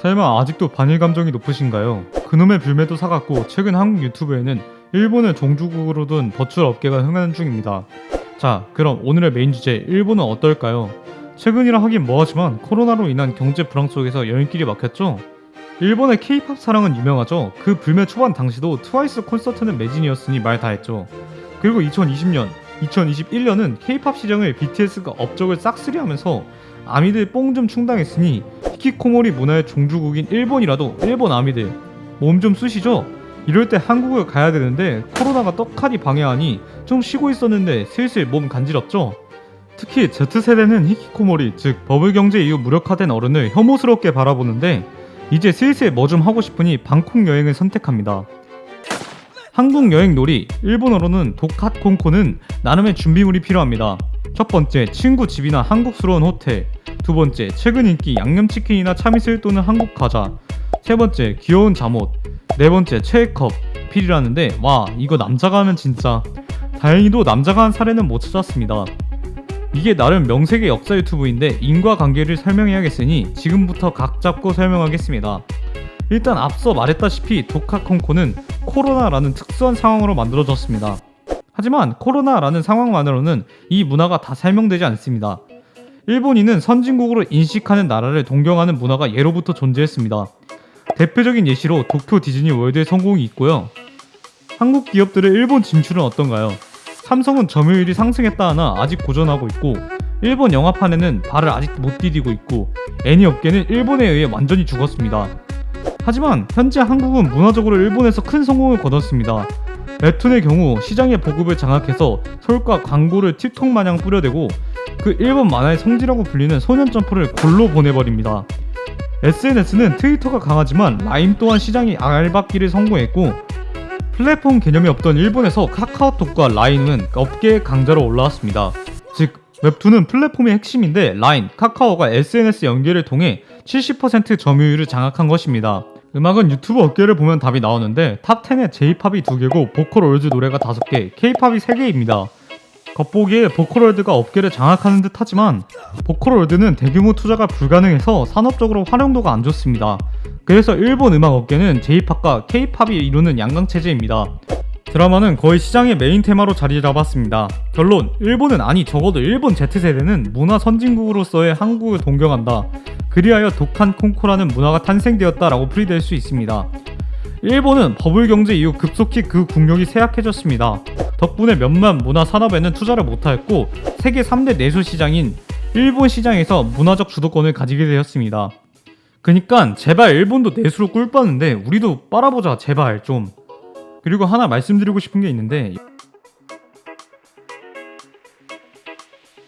설마 아직도 반일 감정이 높으신가요? 그놈의 불매도 식었고 최근 한국 유튜브에는 일본을 종주국으로 둔 버추얼 업계가 흥하는 중입니다. 자, 그럼 오늘의 메인 주제 일본은 어떨까요? 최근이라 하긴 뭐하지만 코로나로 인한 경제 불황 속에서 여행길이 막혔죠? 일본의 케이팝 사랑은 유명하죠. 그 불매 초반 당시도 트와이스 콘서트는 매진이었으니 말 다 했죠. 그리고 2020년, 2021년은 케이팝 시장을 BTS가 업적을 싹쓸이하면서 아미들 뽕 좀 충당했으니 히키코모리 문화의 종주국인 일본이라도 일본 아미들 몸좀 쑤시죠? 이럴 때 한국을 가야 되는데 코로나가 떡하니 방해하니 좀 쉬고 있었는데 슬슬 몸 간지럽죠? 특히 Z세대는 히키코모리 즉 버블 경제 이후 무력화된 어른을 혐오스럽게 바라보는데 이제 슬슬 뭐 좀 하고 싶으니 방콕 여행을 선택합니다. 한국 여행 놀이 일본어로는 도카콘코는 나름의 준비물이 필요합니다. 첫 번째 친구 집이나 한국스러운 호텔 두 번째 최근 인기 양념치킨이나 참이슬 또는 한국 과자 세 번째 귀여운 잠옷 네 번째 체이컵 필이라는데 와 이거 남자가 하면 진짜 다행히도 남자가 한 사례는 못 찾았습니다. 이게 나름 명색의 역사 유튜브인데 인과관계를 설명해야겠으니 지금부터 각 잡고 설명하겠습니다. 일단 앞서 말했다시피 도카콘코는 코로나라는 특수한 상황으로 만들어졌습니다. 하지만 코로나라는 상황만으로는 이 문화가 다 설명되지 않습니다. 일본인은 선진국으로 인식하는 나라를 동경하는 문화가 예로부터 존재했습니다. 대표적인 예시로 도쿄 디즈니 월드의 성공이 있고요. 한국 기업들의 일본 진출은 어떤가요? 삼성은 점유율이 상승했다 하나 아직 고전하고 있고 일본 영화판에는 발을 아직 못 디디고 있고 애니 업계는 일본에 의해 완전히 죽었습니다. 하지만 현재 한국은 문화적으로 일본에서 큰 성공을 거뒀습니다. 웹툰의 경우 시장의 보급을 장악해서 서울과 광고를 틱톡 마냥 뿌려대고 그 일본 만화의 성지라고 불리는 소년 점프를 골로 보내버립니다. SNS는 트위터가 강하지만 라인 또한 시장의 알박기를 성공했고 플랫폼 개념이 없던 일본에서 카카오톡과 라인은 업계의 강자로 올라왔습니다. 즉 웹툰은 플랫폼의 핵심인데 라인, 카카오가 SNS 연계를 통해 70% 점유율을 장악한 것입니다. 음악은 유튜브 업계를 보면 답이 나오는데 탑10에 J-팝이 2개고 보컬로이드 노래가 5개, K-팝이 3개입니다. 겉보기에 보컬로이드가 업계를 장악하는 듯 하지만 보컬로이드는 대규모 투자가 불가능해서 산업적으로 활용도가 안 좋습니다. 그래서 일본 음악 업계는 J-팝과 K-팝이 이루는 양강체제입니다. 드라마는 거의 시장의 메인 테마로 자리 잡았습니다. 결론, 일본은 아니 적어도 일본 Z세대는 문화 선진국으로서의 한국을 동경한다. 그리하여 독한 콩코라는 문화가 탄생되었다라고 풀이될 수 있습니다. 일본은 버블 경제 이후 급속히 그 국력이 쇠약해졌습니다. 덕분에 몇몇 문화 산업에는 투자를 못하였고 세계 3대 내수 시장인 일본 시장에서 문화적 주도권을 가지게 되었습니다. 그니까 제발 일본도 내수로 꿀 빠는데 우리도 빨아보자 제발 좀. 그리고 하나 말씀드리고 싶은 게 있는데